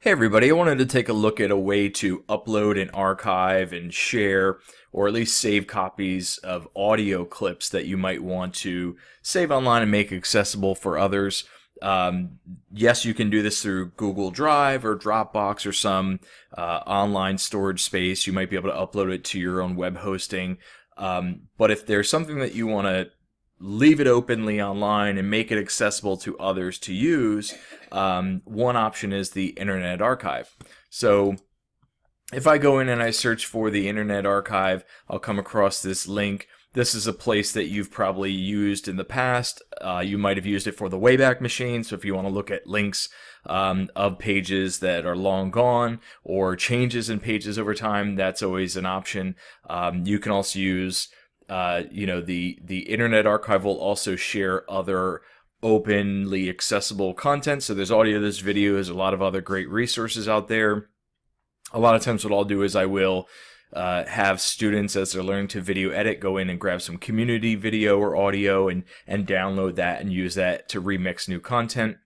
Hey everybody, I wanted to take a look at a way to upload and archive and share or at least save copies of audio clips that you might want to save online and make accessible for others. Um, yes, you can do this through Google Drive or Dropbox or some uh, online storage space. You might be able to upload it to your own web hosting. Um, but if there's something that you want to leave it openly online and make it accessible to others to use, um, one option is the Internet Archive. So if I go in and I search for the Internet Archive, I'll come across this link. This is a place that you've probably used in the past. Uh, you might have used it for the Wayback Machine. So if you want to look at links um, of pages that are long gone or changes in pages over time, that's always an option. Um, you can also use uh, you know, the the Internet Archive will also share other openly accessible content. So there's audio, there's video, there's a lot of other great resources out there. A lot of times, what I'll do is I will uh, have students as they're learning to video edit go in and grab some community video or audio and and download that and use that to remix new content.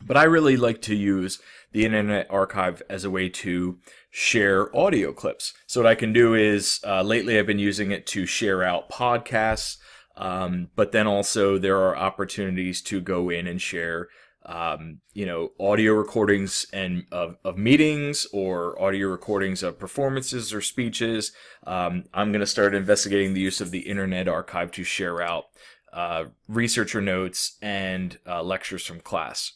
But I really like to use the Internet Archive as a way to share audio clips. So what I can do is, uh, lately I've been using it to share out podcasts, um, but then also there are opportunities to go in and share um, you know, audio recordings and of, of meetings or audio recordings of performances or speeches. Um, I'm going to start investigating the use of the Internet Archive to share out uh, researcher notes and uh, lectures from class.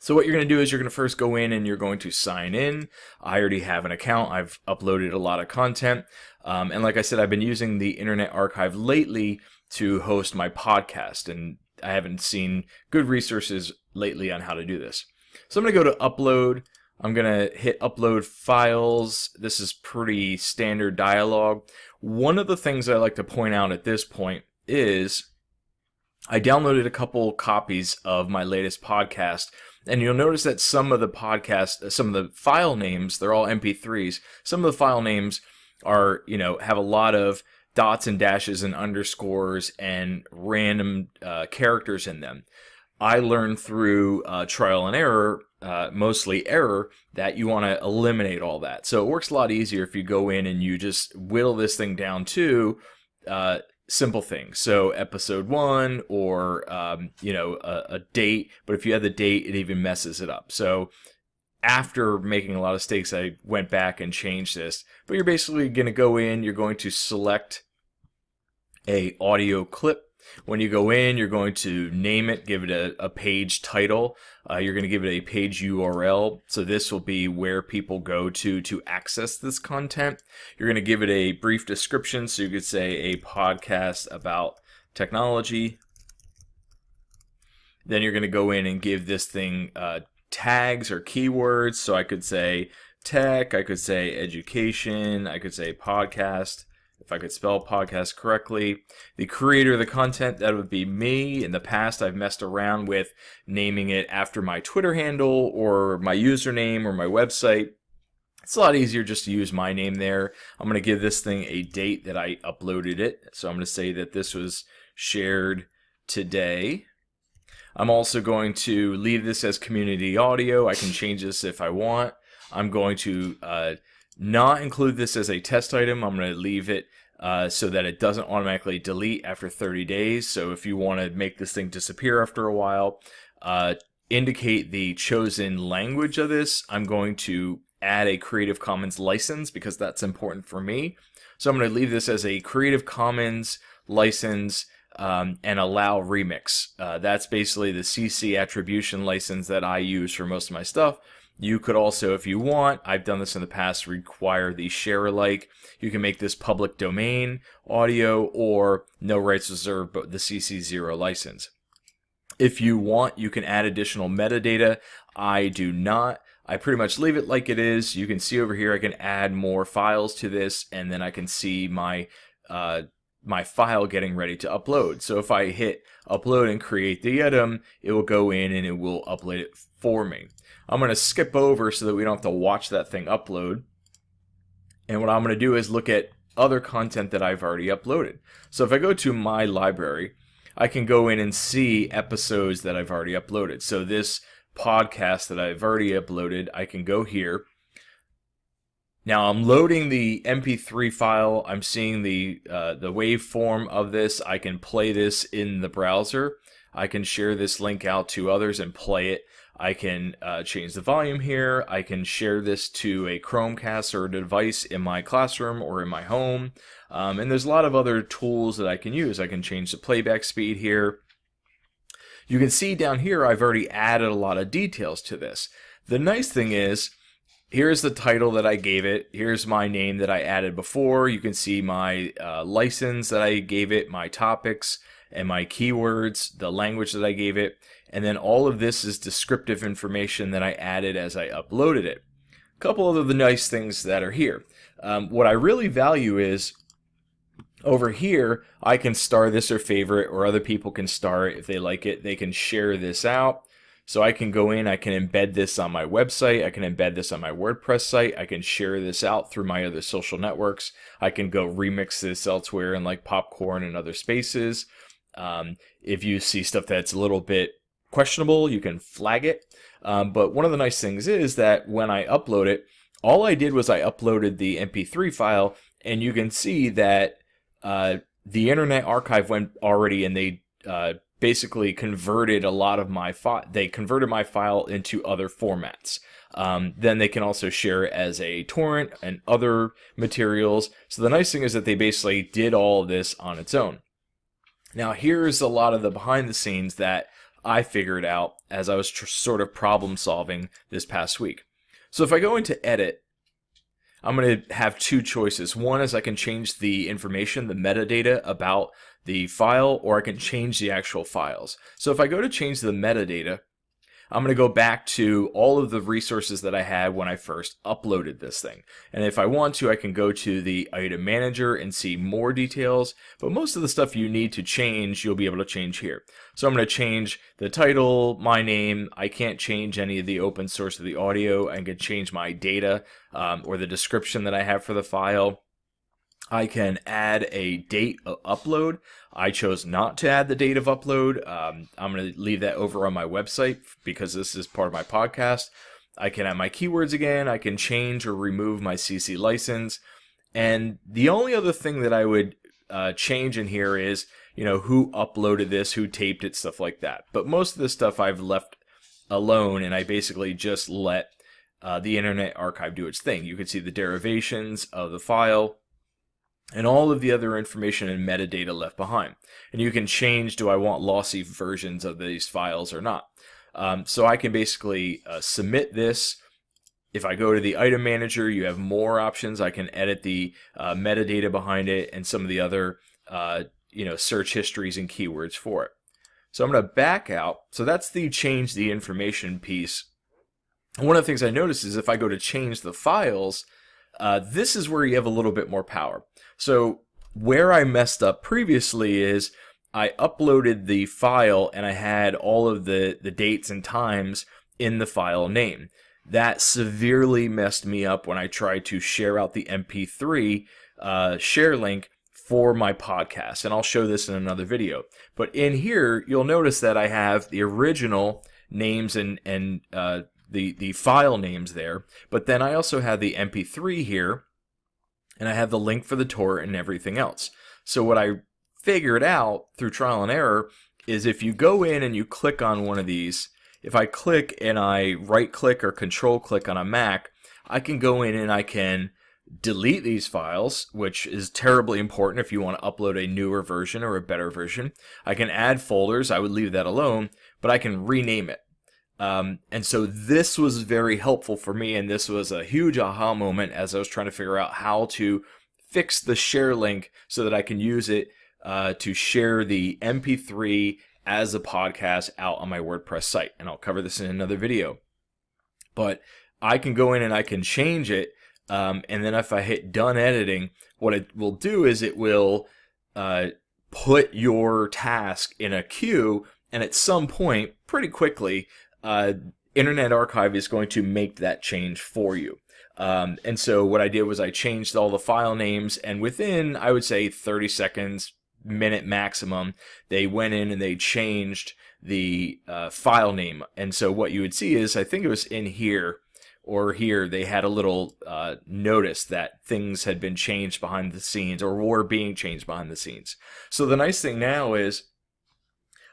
So what you're going to do is you're going to first go in and you're going to sign in. I already have an account. I've uploaded a lot of content. Um, and like I said, I've been using the Internet Archive lately to host my podcast. And I haven't seen good resources lately on how to do this. So I'm going to go to upload. I'm going to hit upload files. This is pretty standard dialogue. One of the things I like to point out at this point is I downloaded a couple copies of my latest podcast and you'll notice that some of the podcast, some of the file names, they're all MP3s. Some of the file names are, you know, have a lot of dots and dashes and underscores and random uh, characters in them. I learned through uh, trial and error, uh, mostly error, that you want to eliminate all that. So it works a lot easier if you go in and you just whittle this thing down to uh, simple things. So episode one or, um, you know, a, a, date. But if you have the date, it even messes it up. So after making a lot of mistakes, I went back and changed this. But you're basically going to go in, you're going to select a audio clip when you go in, you're going to name it, give it a, a page title. Uh, you're going to give it a page URL. So this will be where people go to to access this content. You're going to give it a brief description. So you could say a podcast about technology. Then you're going to go in and give this thing uh, tags or keywords. So I could say tech, I could say education, I could say podcast if I could spell podcast correctly. The creator of the content, that would be me. In the past, I've messed around with naming it after my Twitter handle or my username or my website. It's a lot easier just to use my name there. I'm going to give this thing a date that I uploaded it. So I'm going to say that this was shared today. I'm also going to leave this as community audio. I can change this if I want. I'm going to uh, not include this as a test item. I'm going to leave it uh, so that it doesn't automatically delete after 30 days. So if you want to make this thing disappear after a while, uh, indicate the chosen language of this. I'm going to add a Creative Commons license because that's important for me. So I'm going to leave this as a Creative Commons license um, and allow remix. Uh, that's basically the CC attribution license that I use for most of my stuff. You could also, if you want, I've done this in the past, require the share alike. You can make this public domain audio or no rights reserved, but the CC0 license. If you want, you can add additional metadata. I do not. I pretty much leave it like it is. You can see over here, I can add more files to this, and then I can see my uh, my file getting ready to upload. So if I hit upload and create the item, it will go in and it will upload it for me. I'm going to skip over so that we don't have to watch that thing upload. And what I'm going to do is look at other content that I've already uploaded. So if I go to my library, I can go in and see episodes that I've already uploaded. So this podcast that I've already uploaded, I can go here. Now I'm loading the MP3 file. I'm seeing the uh, the waveform of this. I can play this in the browser. I can share this link out to others and play it. I can uh, change the volume here. I can share this to a Chromecast or a device in my classroom or in my home. Um, and there's a lot of other tools that I can use. I can change the playback speed here. You can see down here I've already added a lot of details to this. The nice thing is here's the title that I gave it. Here's my name that I added before. You can see my uh, license that I gave it, my topics and my keywords, the language that I gave it, and then all of this is descriptive information that I added as I uploaded it. A couple of the nice things that are here. Um, what I really value is over here, I can star this or favorite, or other people can star it if they like it. They can share this out. So I can go in, I can embed this on my website, I can embed this on my WordPress site, I can share this out through my other social networks, I can go remix this elsewhere in like Popcorn and other spaces. Um, if you see stuff that's a little bit questionable, you can flag it. Um, but one of the nice things is that when I upload it, all I did was I uploaded the MP3 file, and you can see that uh, the Internet Archive went already, and they uh, basically converted a lot of my file. They converted my file into other formats. Um, then they can also share as a torrent and other materials. So the nice thing is that they basically did all of this on its own. Now here's a lot of the behind the scenes that I figured out as I was sort of problem solving this past week. So if I go into edit, I'm going to have two choices. One is I can change the information, the metadata about the file, or I can change the actual files. So if I go to change the metadata, I'm going to go back to all of the resources that I had when I first uploaded this thing. And if I want to, I can go to the item manager and see more details, but most of the stuff you need to change, you'll be able to change here. So I'm going to change the title, my name. I can't change any of the open source of the audio. I can change my data um, or the description that I have for the file. I can add a date of upload. I chose not to add the date of upload. Um, I'm going to leave that over on my website because this is part of my podcast. I can add my keywords again. I can change or remove my CC license. And the only other thing that I would uh, change in here is, you know, who uploaded this, who taped it, stuff like that. But most of the stuff I've left alone and I basically just let uh, the Internet Archive do its thing. You can see the derivations of the file and all of the other information and metadata left behind. And you can change, do I want lossy versions of these files or not? Um, so I can basically uh, submit this. If I go to the item manager, you have more options. I can edit the uh, metadata behind it and some of the other uh, you know, search histories and keywords for it. So I'm going to back out. So that's the change the information piece. one of the things I notice is if I go to change the files, uh, this is where you have a little bit more power. So where I messed up previously is I uploaded the file and I had all of the, the dates and times in the file name. That severely messed me up when I tried to share out the MP3 uh, share link for my podcast. And I'll show this in another video. But in here, you'll notice that I have the original names and, and uh, the, the file names there. But then I also have the MP3 here and I have the link for the torrent and everything else. So what I figured out through trial and error is if you go in and you click on one of these, if I click and I right click or control click on a Mac, I can go in and I can delete these files, which is terribly important if you want to upload a newer version or a better version. I can add folders, I would leave that alone, but I can rename it. Um, and so this was very helpful for me, and this was a huge aha moment as I was trying to figure out how to fix the share link so that I can use it uh, to share the MP3 as a podcast out on my WordPress site. And I'll cover this in another video. But I can go in and I can change it. Um, and then if I hit done editing, what it will do is it will uh, put your task in a queue. And at some point, pretty quickly, uh, Internet Archive is going to make that change for you. Um, and so what I did was I changed all the file names, and within, I would say, 30 seconds, minute maximum, they went in and they changed the uh, file name. And so what you would see is, I think it was in here or here, they had a little uh, notice that things had been changed behind the scenes or were being changed behind the scenes. So the nice thing now is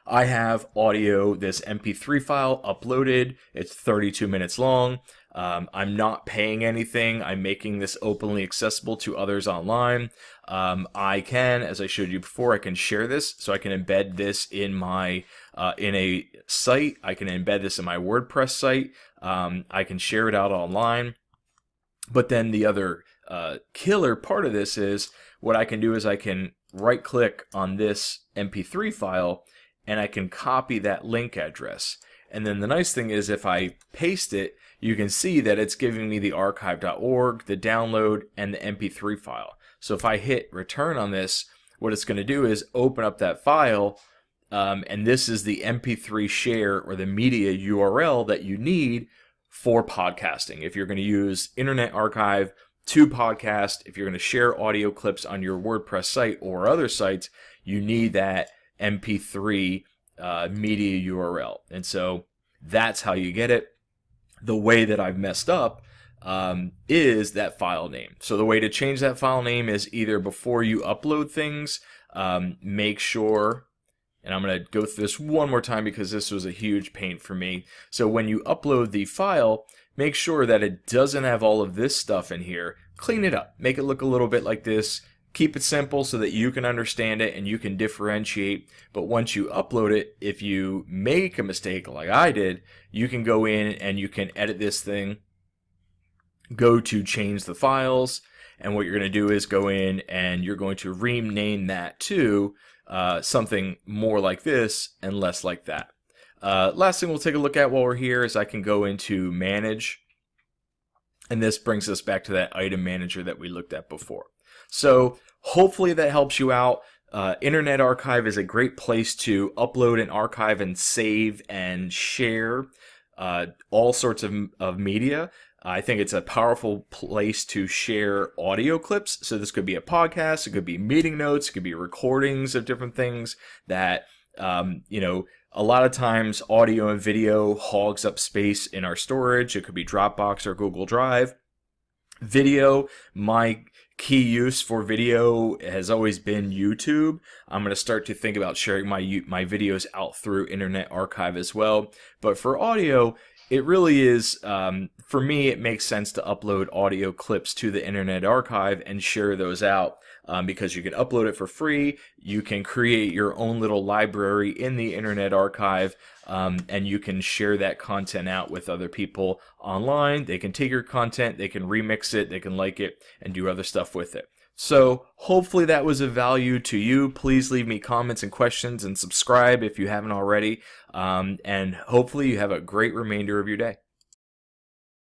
I have audio, this MP3 file uploaded. It's 32 minutes long. Um, I'm not paying anything. I'm making this openly accessible to others online. Um, I can, as I showed you before, I can share this. So I can embed this in my uh, in a site. I can embed this in my WordPress site. Um, I can share it out online. But then the other uh, killer part of this is what I can do is I can right click on this MP3 file and I can copy that link address. And then the nice thing is if I paste it, you can see that it's giving me the archive.org, the download, and the MP3 file. So if I hit return on this, what it's going to do is open up that file, um, and this is the MP3 share or the media URL that you need for podcasting. If you're going to use Internet Archive to podcast, if you're going to share audio clips on your WordPress site or other sites, you need that MP3 uh, media URL. And so that's how you get it. The way that I've messed up um, is that file name. So the way to change that file name is either before you upload things, um, make sure, and I'm going to go through this one more time because this was a huge pain for me. So when you upload the file, make sure that it doesn't have all of this stuff in here. Clean it up. Make it look a little bit like this. Keep it simple so that you can understand it and you can differentiate. But once you upload it, if you make a mistake like I did, you can go in and you can edit this thing, go to change the files, and what you're going to do is go in and you're going to rename that to uh, something more like this and less like that. Uh, last thing we'll take a look at while we're here is I can go into manage and this brings us back to that item manager that we looked at before. So hopefully that helps you out. Uh, Internet Archive is a great place to upload and archive and save and share uh, all sorts of, of media. I think it's a powerful place to share audio clips. So this could be a podcast, it could be meeting notes, it could be recordings of different things that, um, you know, a lot of times audio and video hogs up space in our storage. It could be Dropbox or Google Drive. Video, my key use for video has always been YouTube. I'm going to start to think about sharing my my videos out through Internet Archive as well. But for audio, it really is um, for me it makes sense to upload audio clips to the internet archive and share those out um, because you can upload it for free you can create your own little library in the internet archive um, and you can share that content out with other people online they can take your content they can remix it they can like it and do other stuff with it so hopefully that was of value to you. Please leave me comments and questions and subscribe if you haven't already. Um, and hopefully you have a great remainder of your day.